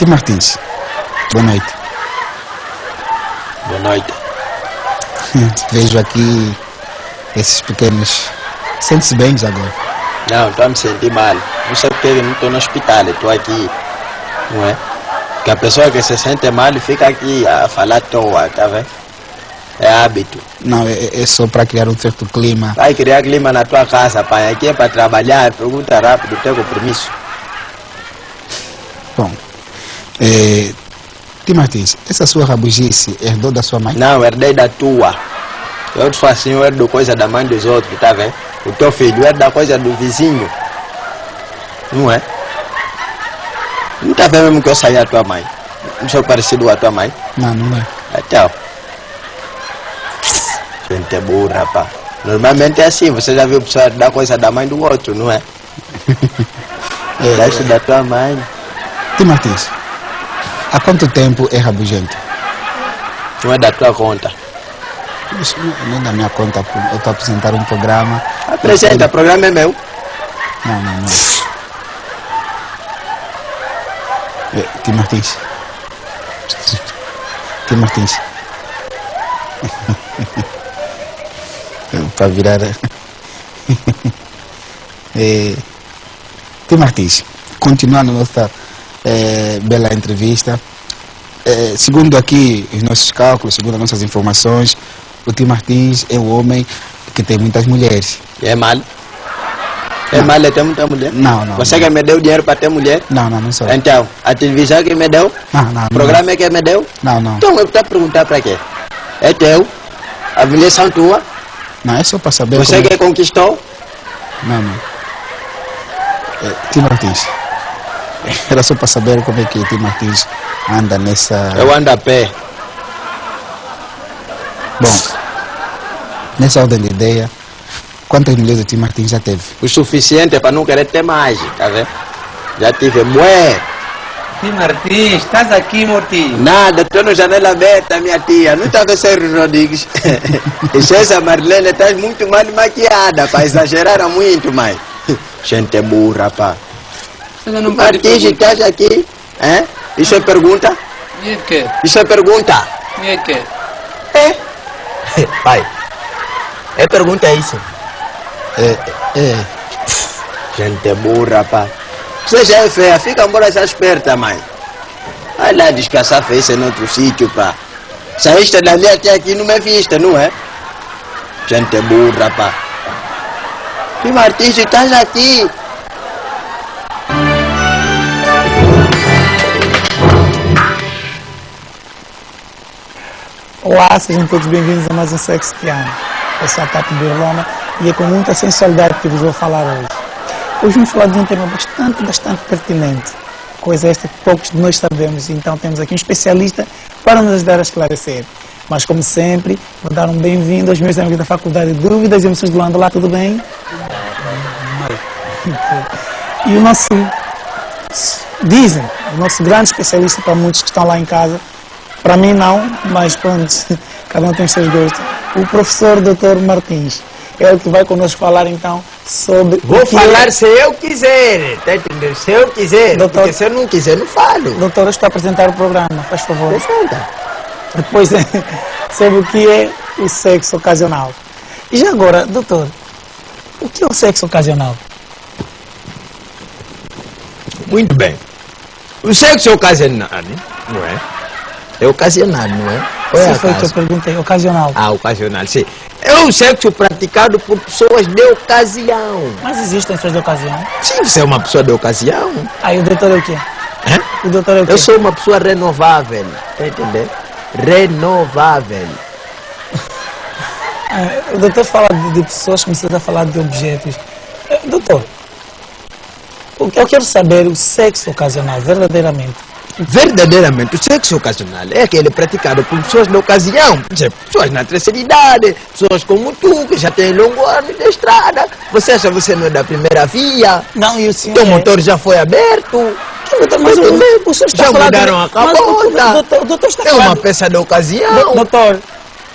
Tim Martins, boa noite. Boa noite. Vejo aqui esses pequenos. Sente-se bem agora? Não, estou a me sentir mal. Não sei porque eu não estou no hospital, estou aqui. Não é? Porque a pessoa que se sente mal fica aqui a falar à toa, tá vendo? É hábito. Não, é, é só para criar um certo clima. Vai criar clima na tua casa, pai. Aqui é para trabalhar. Pergunta rápido, tem compromisso. Bom, é, Tim Martins, essa sua rabugice herdou da sua mãe? Não, herdei da tua. Eu te faço assim, eu herdo coisa da mãe dos outros, tá vendo? O teu filho herda coisa do vizinho. Não é? Não tá vendo mesmo que eu saí a tua mãe? Não sou parecido com a tua mãe? Não, não é. Então. Gente é burra, pá. Normalmente é assim, você já viu pessoa dar coisa da mãe do outro, não é? É, da tua mãe. Tim Martins, há quanto tempo é rabugento? Não é da tua conta. Isso não é da minha conta, eu estou a apresentar um programa. Apresenta, o programa é meu. Não, não, não. É, Tim Martins. Tim Martins. Para virar. é, Tim Martins, continuando nossa é, bela entrevista. É, segundo aqui os nossos cálculos, segundo as nossas informações, o Tim Martins é um homem que tem muitas mulheres. É mal? É mal é ter muita mulher? Não, não. Você que me deu dinheiro para ter mulher? Não, não, não sou. Então, a televisão que me deu? Não, não, não. O programa que me deu? Não, não. Então eu estou a perguntar para quê? É teu? As mulheres são tuas? Não, é só para saber Você como... que conquistou? Não, não. É, Tim Martins. Era só para saber como é que Tim Martins anda nessa... Eu ando a pé. Bom, nessa ordem de ideia, quantas mulheres o Tim Martins já teve? O suficiente para não querer ter mais, tá vendo? Já tive mulher. Tim Martins, estás aqui, Mortinho? Nada, estou no janela aberta, minha tia. Não está com Sérgio Rodrigues. e essa Marlene está muito mal maquiada, pá. Exageraram muito, mãe. Gente é burra, pá. Você não pode perguntar. estás aqui? É? Isso é pergunta? E é que? Isso é pergunta? E é que? É. Pai, é pergunta é isso. É, é, Gente é burra, pá. Você já é feia, fica embora essa esperta, mãe. Vai lá descansar feia em outro sítio, pá. Saíste dali até aqui não me viste, não é? Gente é burra, pá. E Martins, estás aqui? Olá, sejam todos bem-vindos a mais um Sexo que Amo. Eu sou a Tati Birloma e é com muita sensualidade que vos vou falar hoje. Hoje vamos falar de um tema bastante, bastante pertinente. Coisa esta que poucos de nós sabemos, então temos aqui um especialista para nos ajudar a esclarecer. Mas, como sempre, vou dar um bem-vindo aos meus amigos da Faculdade de Dúvidas e Emoções de Luanda. Olá, tudo bem? E o nosso, dizem, o nosso grande especialista para muitos que estão lá em casa, para mim não, mas pronto, cada um tem os seus gostos. O professor Dr. Martins é o que vai conosco falar então sobre. Vou falar se eu quiser, tá entendendo? Se eu quiser, Doutor- porque se eu não quiser, não falo. Doutor, estou a apresentar o programa, faz favor. Apresenta. Depois é sobre o que é o sexo ocasional. E já agora, doutor, o que é o sexo ocasional? Muito bem. O sexo ocasional, não é? É ocasional, não é? Ou é Se foi o que eu acaso? perguntei, ocasional. Ah, ocasional, sim. É um sexo praticado por pessoas de ocasião. Mas existem pessoas de ocasião. Sim, você é uma pessoa de ocasião. Aí o doutor é o quê? Hã? O doutor é o quê? Eu sou uma pessoa renovável, tá entendendo? Renovável. Ah, o doutor fala de, de pessoas, está a falar de objetos. Eh, Doutor, o que eu quero saber o sexo ocasional, verdadeiramente. Verdadeiramente, o sexo ocasional é aquele praticado por pessoas de ocasião. Por exemplo, pessoas na terceira idade, pessoas como tu, que já têm longo ano de estrada. Você acha que você não é da primeira via? Não, e o senhor. Teu é- motor já foi aberto. Doutor, mas o, o senhor está Já mudaram a o- capota. doutor, o doutor está É uma peça de ocasião. Do- Doutor,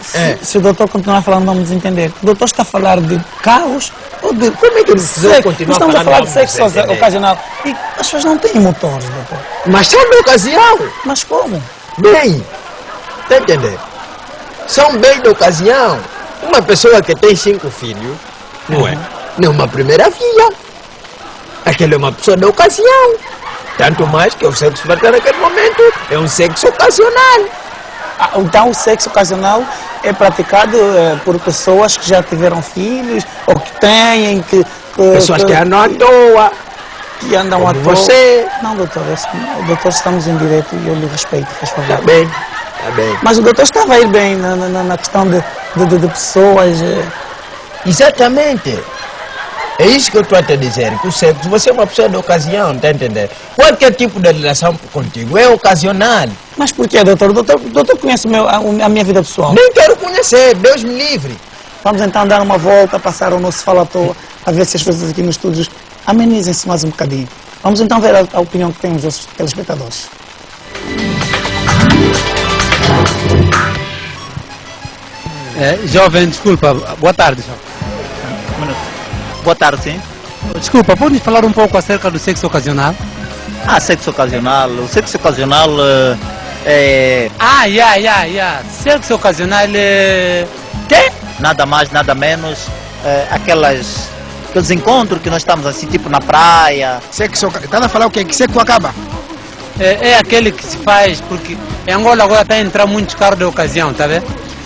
Se, É. se o doutor continuar falando, vamos entender. O doutor está a falar de carros ou de. Como é que ele sexo? continuar estamos a falar de sexo ocasional. E as pessoas não têm motores, doutor. Mas são de ocasião. Mas como? Bem, tá entendendo? São bem de ocasião. Uma pessoa que tem cinco filhos, não é? Não é uma primeira via. Aquela é uma pessoa de ocasião. Tanto mais que o sexo vai ter naquele momento é um sexo ocasional. Ah, Então, o sexo ocasional é praticado eh, por pessoas que já tiveram filhos ou que têm, que. que Pessoas que andam à toa. que andam como à toa. você. Não, doutor, eu- doutor, estamos em direito e eu lhe respeito, faz favor. Tá bem, tá bem. Mas o doutor estava a ir bem na, na- na questão de, de, de- de pessoas. eh, Exatamente. É isso que eu estou a te dizer, que o sexo, você é uma pessoa de ocasião, tá entendendo? Qualquer tipo de relação contigo é ocasional. Mas por que, doutor? O doutor, doutor conhece meu- a, a minha vida pessoal. Nem quero conhecer, Deus me livre. Vamos então dar uma volta, passar o nosso fala à toa, a ver se as coisas aqui nos estúdios amenizem-se mais um bocadinho. Vamos então ver a, a opinião que têm os nossos telespectadores. É, jovem, desculpa, boa tarde. jovem. Boa tarde, sim. Desculpa, pode falar um pouco acerca do sexo ocasional? Ah, sexo ocasional. O sexo ocasional eh, é Ah, yeah, yeah, yeah. Sexo ocasional é... Quê? nada mais, nada menos eh, aquelas, aqueles encontros que nós estamos assim, tipo na praia. Sexo, está a falar o quê? Que sexo acaba? É, é aquele que se faz, porque em Angola agora está a entrar muitos carros de ocasião, tá vendo?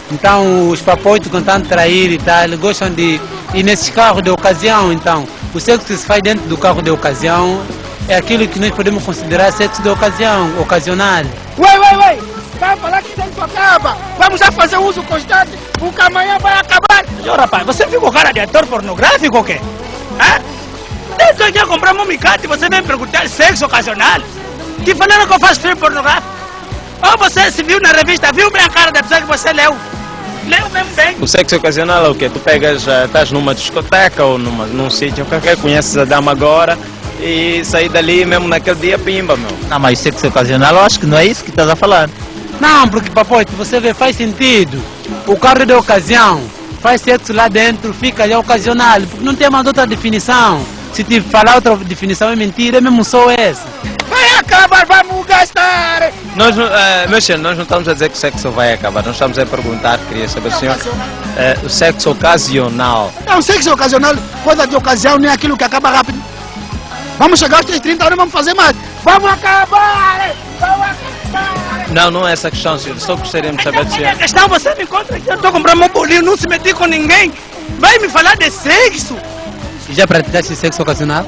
Então os papoitos que estão a trair e tal, gostam de ir nesses carros de ocasião, então o sexo que se faz dentro do carro de ocasião é aquilo que nós podemos considerar sexo de ocasião, ocasional. Ué, ué, ué! Vai falar que sexo acaba! Vamos a fazer uso constante, porque amanhã vai acabar! Ô rapaz, você fica com cara de ator pornográfico ou quê? Hã? Desde eu comprei um micate, você vem perguntar sexo ocasional? Que falaram que eu faço filme pornográfico? Ou você se viu na revista, viu bem a cara da pessoa que você leu? Mesmo bem? O sexo ocasional é o quê? Tu pegas, eh, estás numa discoteca ou numa, num sítio qualquer, conheces a dama agora e sair dali mesmo naquele dia pimba, meu. Não, mas sexo ocasional eu acho que não é isso que estás a falar. Não, porque papoito, você vê, faz sentido. O carro de ocasião faz sexo lá dentro, fica já ocasional, porque não tem mais outra definição. Se te falar outra definição é mentira, é mesmo só essa. Vai acabar, vamos gastar! Nós, não- eh, meu senhor, nós não estamos a dizer que o sexo vai acabar, nós estamos a perguntar, queria saber, senhor, eh, o sexo ocasional. Não, sexo ocasional, coisa de ocasião, nem aquilo que acaba rápido. Vamos chegar aos 30 anos, vamos fazer mais. Vamos acabar! Vamos acabar! Não, não é essa a questão, senhor, só gostaríamos de saber é senhor. a questão? Você me encontra aqui, eu estou comprando meu bolinho, não se meti com ninguém. Vai me falar de sexo? Já praticaste sexo ocasional?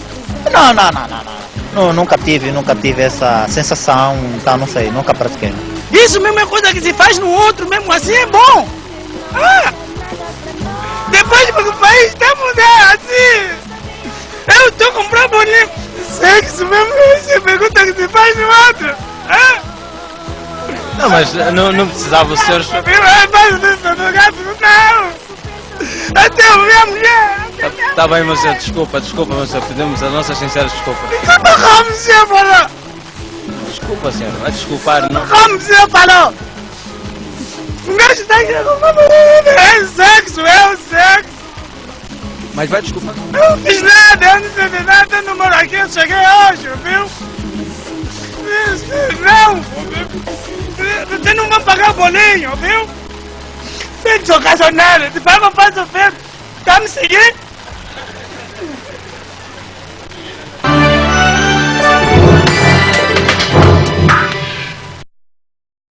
Não, não, não, não, não. Nu- nunca tive, nunca tive essa sensação, então não sei, nunca pratiquei. Isso mesmo é coisa que se faz no outro, mesmo assim é bom. Ah! Depois que o país está mudando assim. Eu estou comprando bolinho. Sexo mesmo, você pergunta que se faz no outro. Ah! Não, mas não, não precisava o senhor... É mais isso do gato, não! Até eu vi a mulher! Tá, tá bem, meu senhor, desculpa, desculpa, meu senhor, pedimos as nossas sinceras desculpas. Como você falou? Desculpa, senhor, vai desculpar, não... Como você falou? O gajo está aqui É sexo, é o sexo! Mas vai desculpar. Eu não fiz nada, eu não fiz nada, eu não moro aqui, eu cheguei hoje, viu? Não! Você não vai pagar bolinho, viu? Sexo ocasional, se paga, faz o feito. Tá me seguindo?